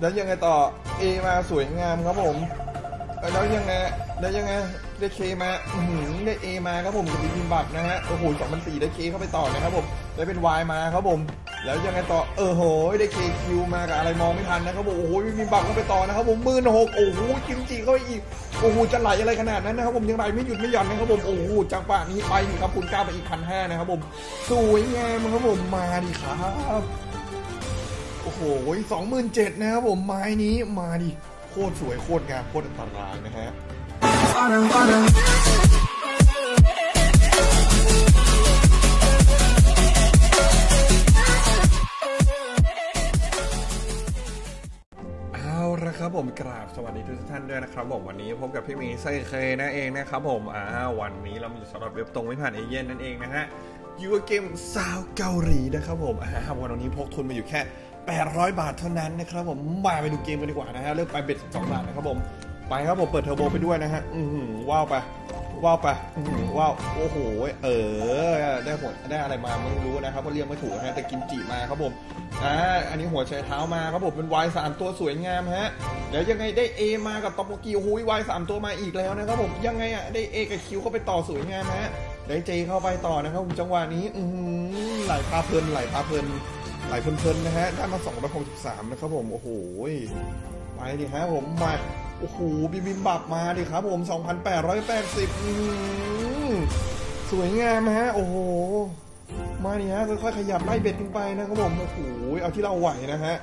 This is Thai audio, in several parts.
แล้วยังไงต่อ A มาสวยงามครับผมแล้วยังไงแล้วยังไงได้เคมาหือได้ A มาครับผมกับบิมบับนะฮะโอ้โหสองพันสี่ได้เคเข้าไปต่อนะครับผมได้เป็น Y มาครับผม แล้วยังไงต่อเออโหได้เคคิวมากับอะไรมองไม่ทันนะครับผมโอ้โหบิมบับเข้าไปต่อนะครับผมหมื่นหกโอ้โหกิมจิเข้าไปอีกโอ้โหจะไหลอะไรขนาดนั้นนะครับผมยังไหลไม่หยุดไม่หย่อนนะครับผมโอ้โหจังหวะนี้ไปนะครับคุณก้าไปอีกพันห้านะครับผมสวยงามครับผมมาดิครับ โอ้โหสองหมื่นเจ็ดนะครับผมไม้นี้มาดิโคตรสวยโคตรงามโคตรอันตรายนะฮะเอาละครับผมกราบสวัสดีทุกท่านด้วยนะครับผมวันนี้พบกับพี่หมีไซเคยนั่นเองนะครับผมอ่าวันนี้เรามีสำหรับเว็บตรงไม่ผ่านเอเย่นนั่นเองนะฮะยูเกมซาวเกาหลีนะครับผมอ่าวันนี้พกทุนมาอยู่แค่ 800 บาทเท่านั้นนะครับผมมาไปดูเกมกันดีกว่านะฮะเลือกไป bet 2บาทนะครับผมไปครับผมเปิดเทอร์โบไปด้วยนะฮะอือหือว้าวไปว้าวไปอื้อหือว้าวโอ้โหเออได้หัวได้อะไรมาไม่รู้นะครับเพราะเรียกไม่ถูกนะฮะแต่กิมจิมาครับผมอ่าอันนี้หัวไชเท้ามาครับผมเป็นวายสามตัวสวยงามฮะเดี๋ยวยังไงได้ A มากับต๊อกโปกีโอ้โหวายสามตัวมาอีกแล้วนะครับผมยังไงอะได้ A กับ Q เข้าไปต่อสวยงามฮะได้ J เข้าไปต่อนะครับผมจังหวะนี้อือหือไหลพาเพลินไหลพาเพลิน ไหลเพลินๆนะฮะ ได้มา 263 นะครับผม โอ้โห ไปดิฮะผมมา โอ้โห บิมบิมบับมาดิครับผม 2,880อือสวยงามฮะ โอ้โห มานี่ฮะ ค่อยๆ ขยับไล่เบ็ดขึ้นไปนะครับผม โอ้โห เอาที่เราไหวนะฮะ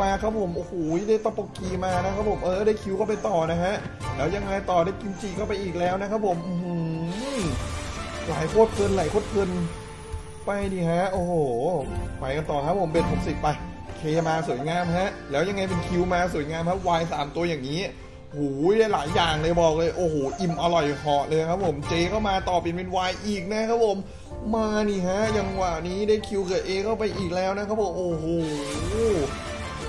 มาครับผม โอ้โห ได้ตอปกีมานะครับผม เออ ได้คิวเข้าไปต่อนะฮะ แล้วยังไงต่อได้กิมจิเข้าไปอีกแล้วนะครับผมอื้อหือไหลโคตรเพลินไหลโคตรเพลิน ไปดิฮะ โอ้โห ไปกันต่อครับผมเบ็ดหกสิบไป เคมาสวยงามฮะ แล้วยังไงเป็นคิวมาสวยงามครับวายสามตัวอย่างนี้โอ้โหได้หลายอย่างเลยบอกเลย โอ้โห อิ่มอร่อยเหาะเลยครับผมเจเข้ามาต่อเป็นเป็นวายอีกนะครับผม มานี่ฮะยังหวะนี้ได้คิวกับเอเข้าไปอีกแล้วนะครับผมโอ้โห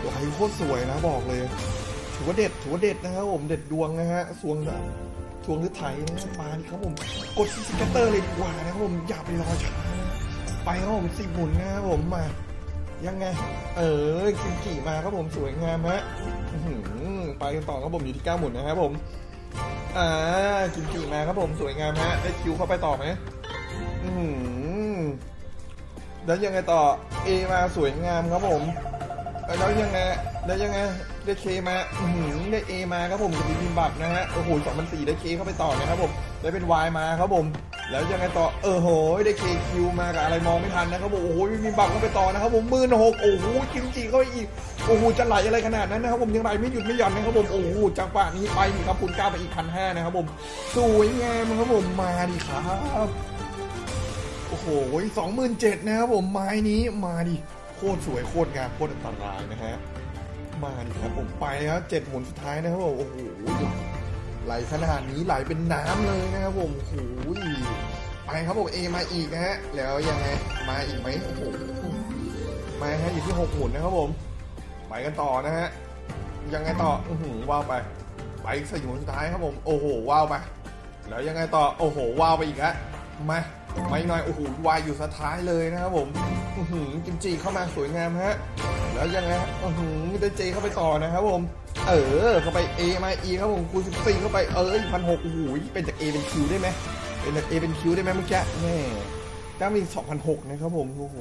ไหลโคตรสวยนะบอกเลยถือว่าเด็ดถือว่าเด็ดนะครับผมเด็ดดวงนะฮะสวงแบบสวงหรือไถนะมานี่ครับผม กดสเกตเตอร์เลยดีกว่านะครับผมอย่าไปรอช้า ไปครับผมสิบหมุนนะครับผมมา ยังไง เออกิมจิมาครับผมสวยงามฮะไปกันต่อครับผมอยู่ที่เก้าหมุนนะครับผมอ่ากิมจิมาครับผมสวยงามฮะได้คิวเข้าไปต่อไหมอือแล้วยังไงต่อ A มาสวยงามครับผมแล้วยังไงแล้วยังไงได้เคมาอือได้ A มาครับผมกับบิมบับนะฮะโอ้โหสองพันสี่ได้เคเข้าไปต่อนะครับผมได้เป็น Y มาครับผม แล้วยังไงต่อเออโหได้เคคิวมากับอะไรมองไม่ทันนะครับผมโอ้โหบิมบับเข้าไปต่อนะครับผมหมื่นหกโอ้โหกิมจิเข้าไปอีกโอ้โหจะไหลอะไรขนาดนั้นนะครับผมยังไหลไม่หยุดไม่หย่อนนะครับผมโอ้โหจังหวะนี้ไปนี่ครับคุณก้าไปอีกพันห้านะครับผมสวยงามครับผมมาดิครับโอ้โหสองหมื่นเจ็ดนะครับผมไม้นี้มาดิโคตรสวยโคตรงามโคตรอันตรายนะฮะมาดิครับผมไปแล้วเจ็ดหมุนสุดท้ายนะครับผมโอ้โห ไหลขนาดนี้ไหลเป็นน้ำเลยนะครับผมโอ้โหไปครับผมเอมาอีกนะฮะ แล้วยังไง มาอีกไหมโอ้โหมาฮะอยู่ที่หกหมุนนะครับผม ไปกันต่อนะฮะ ยังไงต่ออือหือว้าวไป ไปอีกสี่หมุนสุดท้ายครับผม โอ้โห ว้าวไป แล้วยังไงต่อ โอ้โห ว้าวไปอีกฮะ มาไม่น้อย โอ้โห วายอยู่สุดท้ายเลยนะครับผม อื้อหือกิมจิเข้ามาสวยงามฮะ แล้วยังไงอื้อหือได้เจเข้าไปต่อนะครับผม เออ เข้าไป A มา E ครับผมคูณ14 เข้าไป เออพันหกโอ้โหเป็นจาก A เป็น Q ได้ไหมเป็นจาก A เป็น Q ได้ไหมเมื่อกี้แม่ได้มี2,006นะครับผม โอ้โห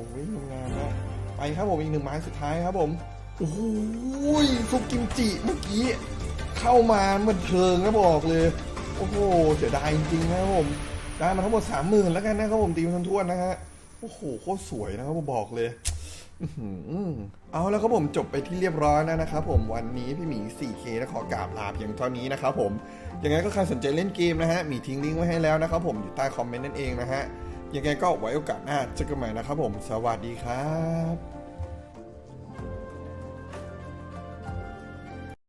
งามนะไปครับผมอีกหนึ่งไม้สุดท้ายครับผม โอ้โหซุปกิมจิเมื่อกี้ เข้ามาเหมือนเทิงนะบอกเลย โอ้โหเสียดายจริงๆนะครับผม ได้มาทั้งหมดสามหมื่นแล้วกันนะครับผมตีมันทวนๆนะฮะ โอ้โหโคตรสวยนะครับผมบอกเลย เอาแล้วครับผมจบไปที่เรียบร้อยแล้วนะครับผมวันนี้พี่หมี 4K นะขอกราบลาเพียงเท่านี้นะครับผมยังไงก็ใครสนใจเล่นเกมนะฮะมีทิ้งลิงก์ไว้ให้แล้วนะครับผมอยู่ใต้คอมเมนต์นั่นเองนะฮะยังไงก็ไว้โอกาสหน้าเจอกันใหม่นะครับผม สวัสดีครับ